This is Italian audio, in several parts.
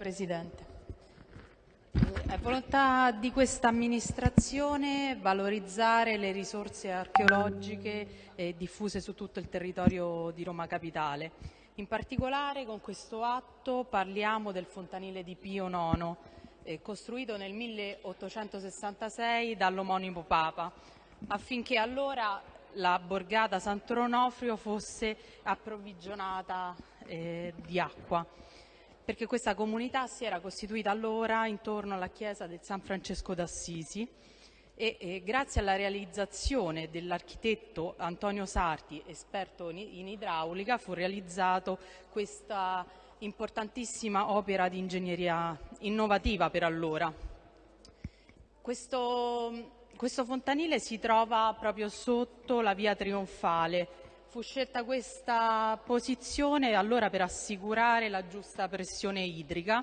Presidente. È volontà di questa amministrazione valorizzare le risorse archeologiche diffuse su tutto il territorio di Roma Capitale. In particolare con questo atto parliamo del fontanile di Pio IX, eh, costruito nel 1866 dall'omonimo Papa, affinché allora la borgata Sant'Onofrio fosse approvvigionata eh, di acqua perché questa comunità si era costituita allora intorno alla chiesa del San Francesco d'Assisi e, e grazie alla realizzazione dell'architetto Antonio Sarti, esperto in, idraulica, fu realizzato questa importantissima opera di ingegneria innovativa per allora. Questo, questo fontanile si trova proprio sotto la via Trionfale, Fu scelta questa posizione allora per assicurare la giusta pressione idrica,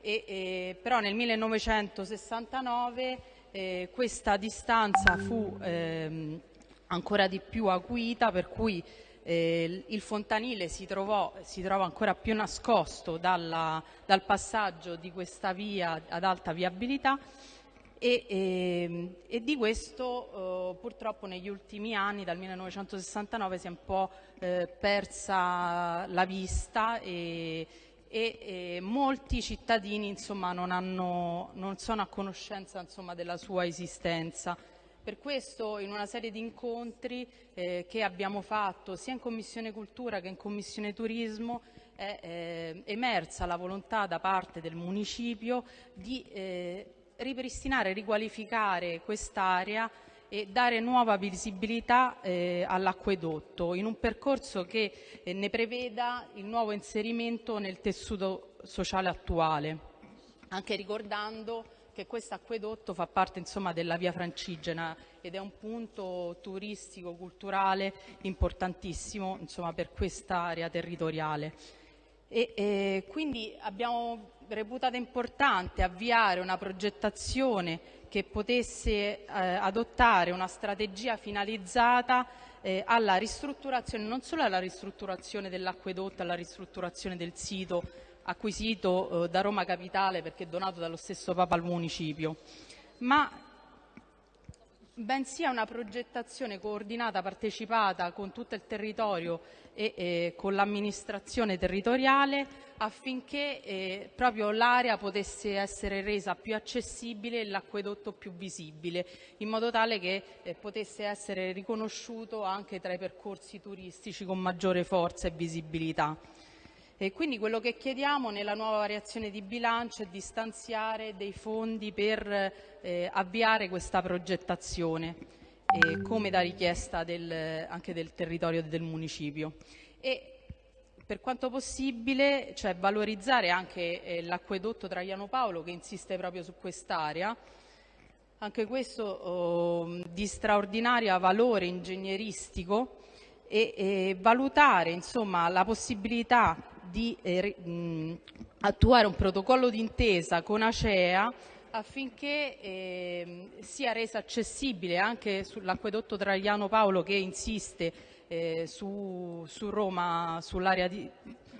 e, e, però nel 1969 eh, questa distanza fu ehm, ancora di più acuita, per cui eh, il fontanile si, trovò, si, trova ancora più nascosto dalla, dal passaggio di questa via ad alta viabilità e, ehm, e di questo purtroppo negli ultimi anni, dal 1969, si è un po' eh, persa la vista e, e molti cittadini insomma, non, hanno, non, sono a conoscenza insomma, della sua esistenza. Per questo in una serie di incontri eh, che abbiamo fatto sia in Commissione Cultura che in Commissione Turismo è eh, emersa la volontà da parte del municipio di eh, ripristinare, riqualificare quest'area e dare nuova visibilità eh, all'acquedotto in un percorso che eh, ne preveda il nuovo inserimento nel tessuto sociale attuale, anche ricordando che questo acquedotto fa parte insomma, della via Francigena ed è un punto turistico, culturale importantissimo insomma, per quest'area territoriale. E, e quindi abbiamo reputato importante avviare una progettazione che potesse eh, adottare una strategia finalizzata eh, alla ristrutturazione, non solo alla ristrutturazione dell'acquedotto, alla ristrutturazione del sito acquisito eh, da Roma Capitale perché donato dallo stesso Papa al municipio, ma bensì a una progettazione coordinata, partecipata con tutto il territorio e eh, con l'amministrazione territoriale affinché eh, proprio l'area potesse essere resa più accessibile e l'acquedotto più visibile, in modo tale che eh, potesse essere riconosciuto anche tra i percorsi turistici con maggiore forza e visibilità. E quindi quello che chiediamo nella nuova variazione di bilancio è di stanziare dei fondi per eh, avviare questa progettazione, eh, come da richiesta del, anche del territorio del municipio. E per quanto possibile, cioè valorizzare anche eh, l'acquedotto Traiano Paolo che insiste proprio su quest'area, anche questo oh, di straordinario valore ingegneristico e, e valutare insomma, la possibilità di eh, attuare un protocollo d'intesa con Acea affinché eh, sia resa accessibile anche sull'acquedotto Traiano Paolo che insiste eh, su, su, Roma, sull'area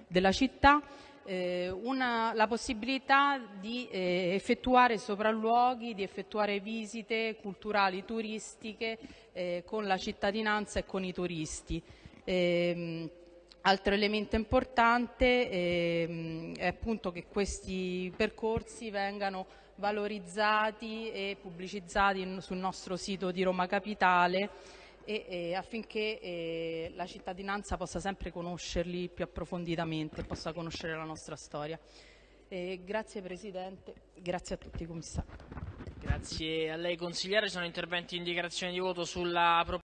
della città, eh, una, la possibilità di eh, effettuare sopralluoghi, di effettuare visite culturali, turistiche eh, con la cittadinanza e con i turisti. Altro elemento importante ehm, è appunto che questi percorsi vengano valorizzati e pubblicizzati sul nostro sito di Roma Capitale affinché eh, la cittadinanza possa sempre conoscerli più approfonditamente, possa conoscere la nostra storia. Grazie Presidente, grazie a tutti i commissari. Grazie a lei consigliere, sono interventi in dichiarazione di voto sulla proposta.